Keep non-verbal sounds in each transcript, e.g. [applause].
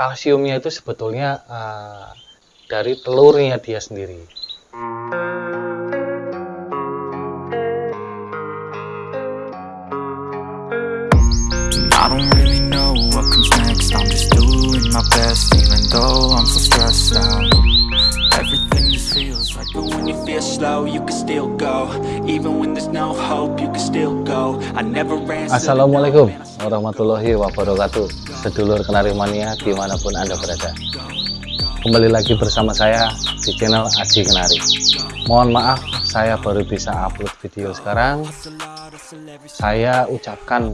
kalsiumnya itu sebetulnya uh, dari telurnya dia sendiri. I'm just doing my best even though I'm so stressed out like When you feel slow you can still go. Even when there's no hope you can still go. I never Assalamualaikum warahmatullahi wabarakatuh. Sedulur Kenari Mania di mana pun anda berada. Kembali lagi bersama saya di channel Aji Kenari. Mohon maaf saya baru bisa upload video sekarang. Saya ucapkan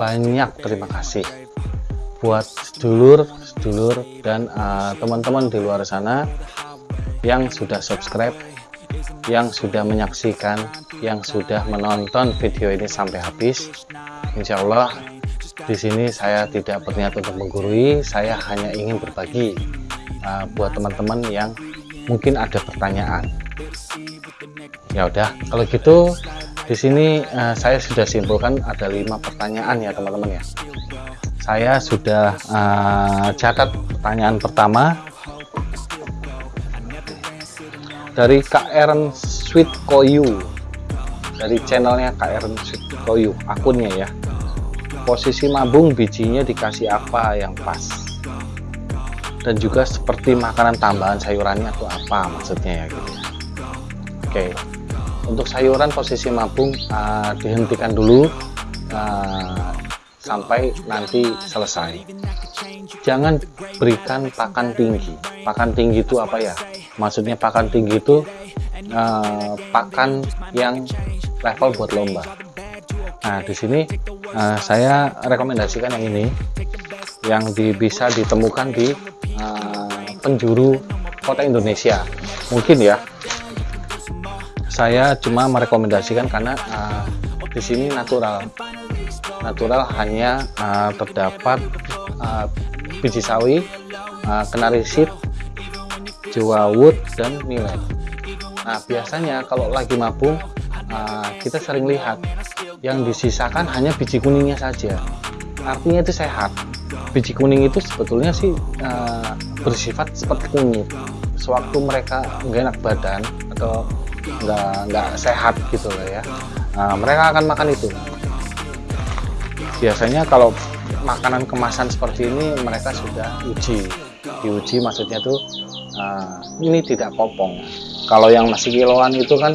banyak terima kasih buat sedulur, sedulur dan eh, teman-teman uh, di luar sana yang sudah subscribe, yang sudah menyaksikan, yang sudah menonton video ini sampai habis. Insya Allah di sini saya tidak berniat untuk menggurui, saya hanya ingin berbagi uh, buat teman-teman yang mungkin ada pertanyaan. Ya udah, kalau gitu di sini uh, saya sudah simpulkan ada lima pertanyaan ya teman-teman ya. Saya sudah uh, catat pertanyaan pertama dari KR Sweet Koyu dari channelnya KR Sweet Koyu akunnya ya. Posisi mabung bijinya dikasih apa yang pas? Dan juga seperti makanan tambahan sayurannya atau apa maksudnya ya gitu. Oke. Untuk sayuran posisi mabung uh, dihentikan dulu sampai nanti selesai. Jangan berikan pakan tinggi. Pakan tinggi itu apa ya? Maksudnya pakan tinggi itu uh, pakan yang level buat lomba. Nah di sini uh, saya rekomendasikan yang ini yang di, bisa ditemukan di uh, penjuru kota Indonesia. Mungkin ya. Saya cuma merekomendasikan karena uh, di sini natural natural hanya uh, terdapat uh, biji sawi uh, kenari seed jawa wood dan millet nah biasanya kalau lagi mabung uh, kita sering lihat yang disisakan hanya biji kuningnya saja. Artinya itu sehat. Biji kuning itu sebetulnya sih uh, bersifat seperti kunyit. Sewaktu mereka nggak enak badan atau nggak nggak sehat gitu loh ya. Nah, mereka akan makan itu biasanya kalau makanan kemasan seperti ini mereka sudah uji diuji maksudnya tuh uh, ini tidak kopong. Kalau yang masih kiloan itu kan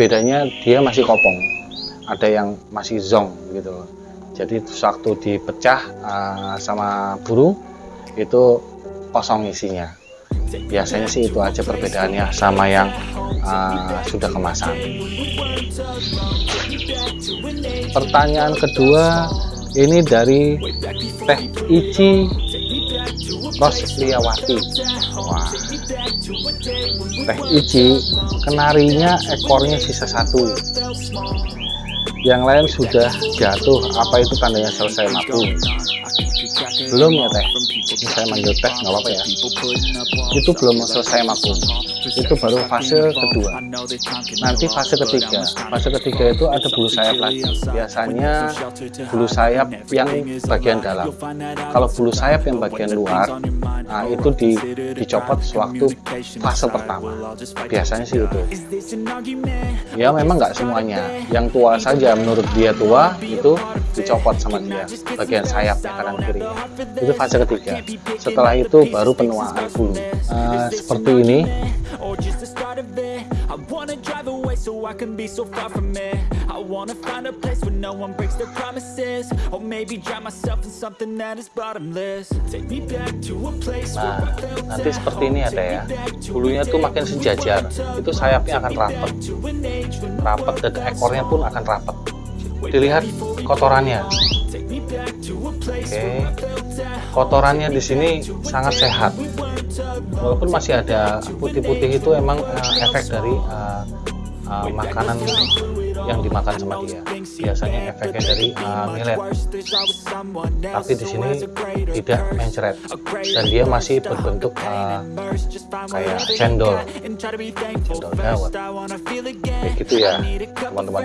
bedanya dia masih kopong. Ada yang masih zong gitu. Jadi waktu dipecah uh, sama burung itu kosong isinya. Biasanya sih itu aja perbedaannya sama yang uh, sudah kemasan. Pertanyaan kedua ini dari Teh Ici Rosliawati. Wah. Teh Ici kenarinya ekornya sisa satu. Yang lain sudah jatuh apa itu tandanya selesai? Mabung belum ya teh? Ini saya manggil teh nggak apa-apa ya. Itu belum selesai mabung itu baru fase kedua. Nanti fase ketiga. Fase ketiga itu ada bulu sayap lagi. Biasanya bulu sayap yang bagian dalam. Kalau bulu sayap yang bagian luar nah itu di, dicopot sewaktu fase pertama. Biasanya sih itu ya memang nggak semuanya. Yang tua saja menurut dia tua itu dicopot sama dia. Bagian sayapnya kanan itu fase ketiga setelah itu baru penuaan bulu uh, seperti ini Nah, nanti seperti ini ada ya. Bulunya tuh makin sejajar. Itu sayapnya akan rapat. Rapat dan ekornya pun akan rapat. Dilihat kotorannya. Oke. Kotorannya di sini sangat sehat. Walaupun masih ada putih-putih itu emang uh, efek dari uh, uh, makanan yang dimakan sama dia. Biasanya efeknya dari uh, millet. Tapi di sini tidak mencret dan dia masih berbentuk uh, kayak cendol. Cendol dawet kayak gitu ya teman-teman.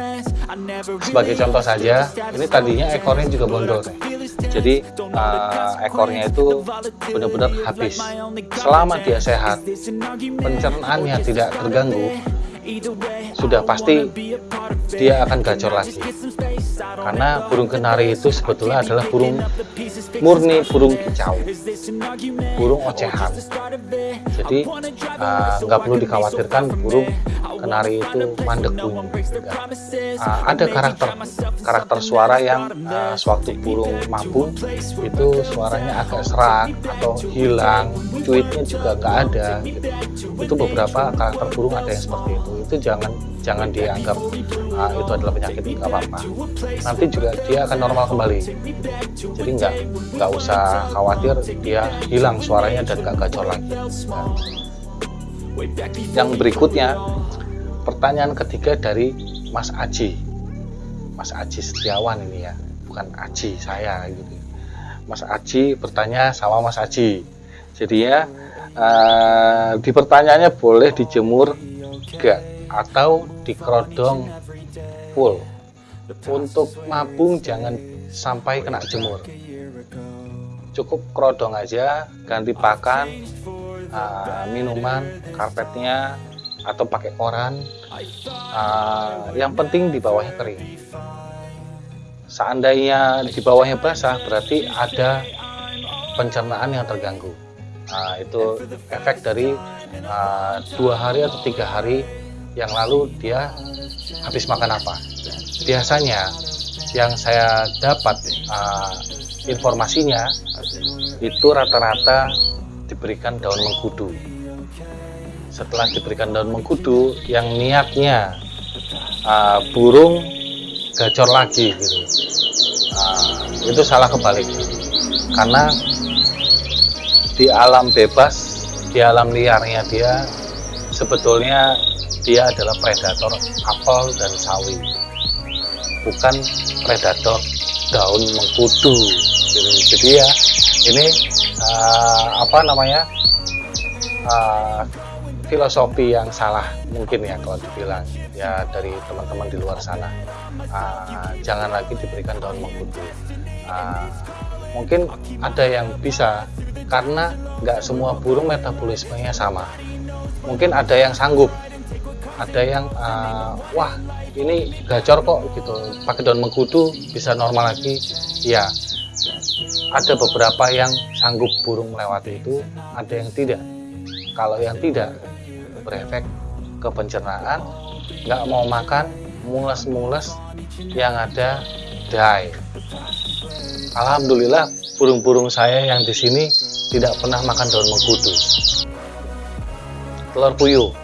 Sebagai contoh saja ini tadinya ekornya juga bondol nih jadi uh, ekornya itu benar-benar habis. Selama dia sehat pencernaannya tidak terganggu sudah pasti dia akan gacor lagi. Karena burung kenari itu sebetulnya adalah burung murni burung kicau. Burung ocehan. Jadi uh, nggak perlu dikhawatirkan burung kenari itu mandek bunyi uh, ada karakter karakter suara yang uh, sewaktu burung mabung itu suaranya agak serak atau hilang cuitnya juga nggak ada gitu. itu beberapa karakter burung ada yang seperti itu itu jangan jangan dianggap uh, itu adalah penyakit nggak apa-apa. Nanti juga dia akan normal kembali. Jadi nggak nggak usah khawatir dia hilang suaranya dan nggak gacor lagi. Nah. yang berikutnya pertanyaan ketiga dari Mas Aji. Mas Aji Setiawan ini ya bukan Aji saya gitu. Mas Aji bertanya sama Mas Aji. Jadi ya uh, di pertanyaannya boleh dijemur enggak atau dikerodong full. Untuk mabung jangan sampai kena jemur. Cukup kerodong aja ganti pakan uh, minuman karpetnya atau pakai koran. Uh, yang penting di bawahnya kering. Seandainya di bawahnya basah berarti ada pencernaan yang terganggu. Nah, itu efek dari uh, dua hari atau tiga hari yang lalu dia habis makan apa? Biasanya yang saya dapat uh, informasinya itu rata-rata diberikan daun mengkudu. Setelah diberikan daun mengkudu yang niatnya uh, burung gacor lagi gitu. Uh, itu salah kebalik. Karena di alam bebas di alam liarnya dia sebetulnya dia adalah predator apel dan sawi. Bukan predator daun mengkudu. Jadi ya ini uh, apa namanya uh, filosofi yang salah mungkin ya kalau dibilang ya dari teman-teman di luar sana. Uh, jangan lagi diberikan daun mengkudu. Uh, mungkin ada yang bisa karena nggak semua burung metabolismenya sama. Mungkin ada yang sanggup ada yang uh, wah ini gacor kok gitu. Pakai daun mengkudu bisa normal lagi. Ya ada beberapa yang sanggup burung melewati itu ada yang tidak. Kalau yang tidak berefek ke pencernaan nggak mau makan mules-mules yang ada die Alhamdulillah burung-burung saya yang di sini tidak pernah makan daun mengkudu. Telur puyuh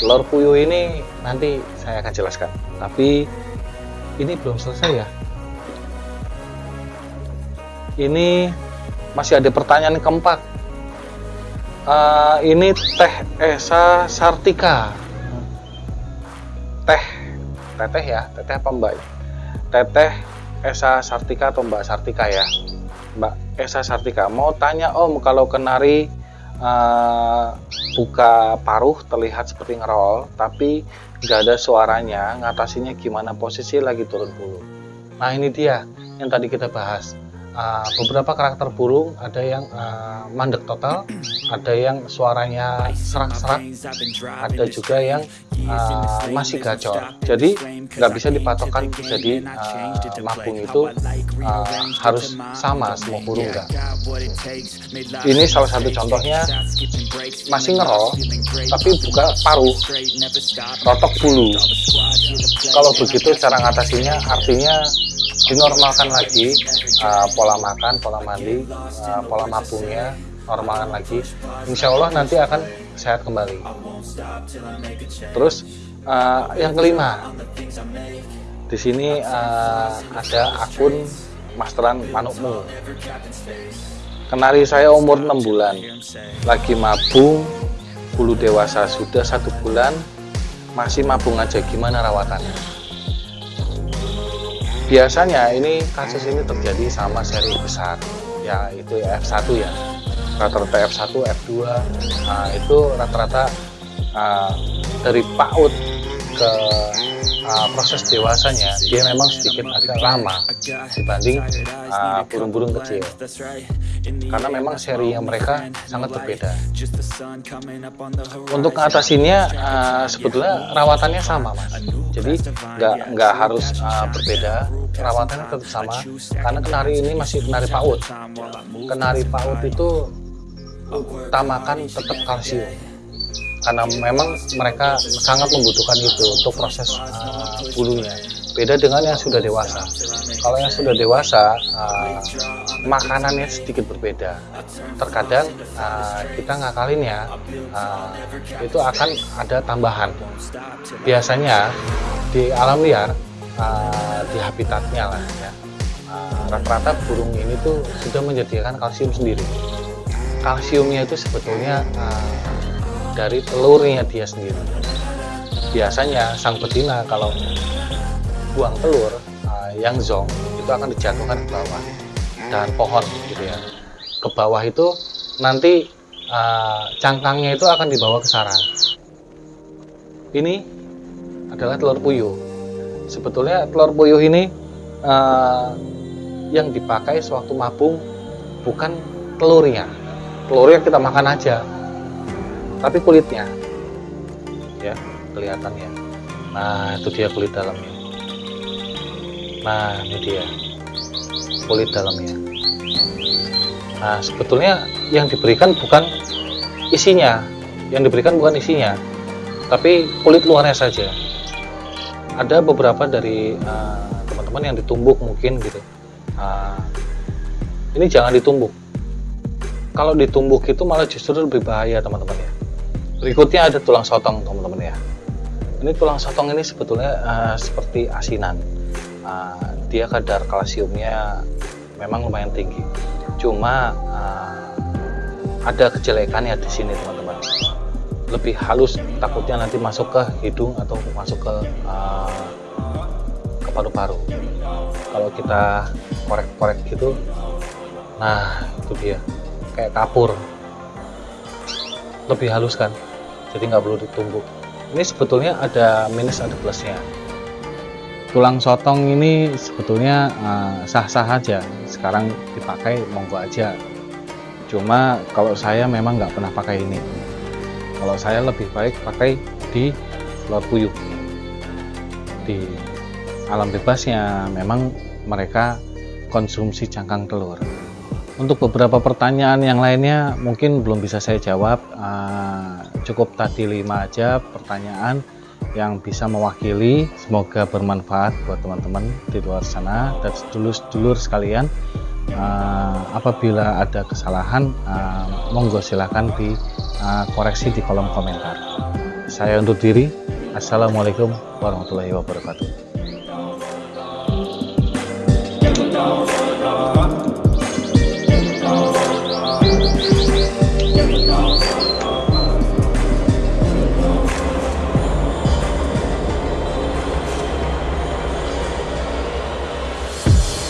telur puyuh ini nanti saya akan jelaskan. Tapi ini belum selesai ya. Ini masih ada pertanyaan keempat. Uh, ini teh Esa Sartika. Teh teteh ya teteh apa mbak? Teteh Esa Sartika atau mbak Sartika ya? Mbak Esa Sartika. Mau tanya om kalau kenari uh, buka paruh terlihat seperti ngerol tapi nggak ada suaranya ngatasinya gimana posisi lagi turun bulu. Nah ini dia yang tadi kita bahas uh, beberapa karakter burung ada yang uh, mandek total [clears throat] ada yang suaranya serak-serak ada juga yang uh, masih gacor. Jadi nggak bisa dipatokan jadi uh, mapung itu uh, harus sama semua burung enggak ini salah satu contohnya masih ngerol tapi buka paruh rotok bulu. Kalau begitu cara ngatasinya artinya dinormalkan lagi uh, pola makan, pola mandi, uh, pola mabungnya normalkan lagi. Insya Allah nanti akan sehat kembali. Terus uh, yang kelima, di sini uh, ada akun Masteran Manukmu. Kenari saya umur 6 bulan, lagi mabung, bulu dewasa sudah satu bulan, masih mabung aja. Gimana rawatannya? Biasanya ini kasus ini terjadi sama seri besar ya itu F1 ya. Rata-rata F1 F2 nah, itu rata-rata uh, dari PAUD ke uh, proses dewasanya dia memang sedikit agak lama dibanding uh, burung-burung uh, kecil. Karena memang seri yang mereka sangat berbeda. Untuk ngatasinnya uh, sebetulnya rawatannya sama mas. Jadi nggak nggak harus uh, berbeda perawatannya tetap sama karena kenari ini masih kenari paut. kenari paut itu utamakan tetap kalsium. Karena memang mereka sangat membutuhkan itu untuk proses uh, bulunya. Beda dengan yang sudah dewasa. Kalau yang sudah dewasa uh, makanannya sedikit berbeda. Terkadang uh, kita ngakalinnya uh, itu akan ada tambahan. Biasanya di alam liar uh, di habitatnya lah ya. Rata-rata uh, burung ini tuh sudah menyediakan kalsium sendiri. Kalsiumnya itu sebetulnya uh, dari telurnya dia sendiri. Biasanya sang betina kalau buang telur yang zong itu akan dijatuhkan ke bawah dan pohon gitu ya. Ke bawah itu nanti uh, cangkangnya itu akan dibawa ke sarang. Ini adalah telur puyuh sebetulnya telur puyuh ini uh, yang dipakai sewaktu mabung bukan telurnya telurnya kita makan aja tapi kulitnya. Ya kelihatan ya. Nah itu dia kulit dalamnya. Nah ini dia kulit dalamnya. Nah sebetulnya yang diberikan bukan isinya. Yang diberikan bukan isinya tapi kulit luarnya saja ada beberapa dari eh, teman-teman uh, yang ditumbuk mungkin gitu. Uh, ini jangan ditumbuk. Kalau ditumbuk itu malah justru lebih bahaya teman-teman ya. Berikutnya ada tulang sotong teman-teman ya. Ini tulang sotong ini sebetulnya uh, seperti asinan. Uh, dia kadar kalsiumnya memang lumayan tinggi. Cuma uh, ada kejelekannya di sini teman-teman lebih halus takutnya nanti masuk ke hidung atau masuk ke uh, ke paru-paru. Kalau kita korek-korek gitu nah itu dia. Kayak kapur. Lebih halus kan? Jadi nggak perlu ditumbuk ini sebetulnya ada minus ada plusnya. Tulang sotong ini sebetulnya sah-sah uh, aja. Sekarang dipakai monggo aja. Cuma kalau saya memang nggak pernah pakai ini kalau saya lebih baik pakai di telur puyuh. Di alam bebasnya memang mereka konsumsi cangkang telur. Untuk beberapa pertanyaan yang lainnya mungkin belum bisa saya jawab. Uh, cukup tadi lima aja pertanyaan yang bisa mewakili. Semoga bermanfaat buat teman-teman di luar sana. Dan sedulur-sedulur sekalian uh, apabila ada kesalahan uh, monggo silahkan dikoreksi ah, uh, di kolom komentar. Saya untuk diri. Assalamualaikum warahmatullahi wabarakatuh.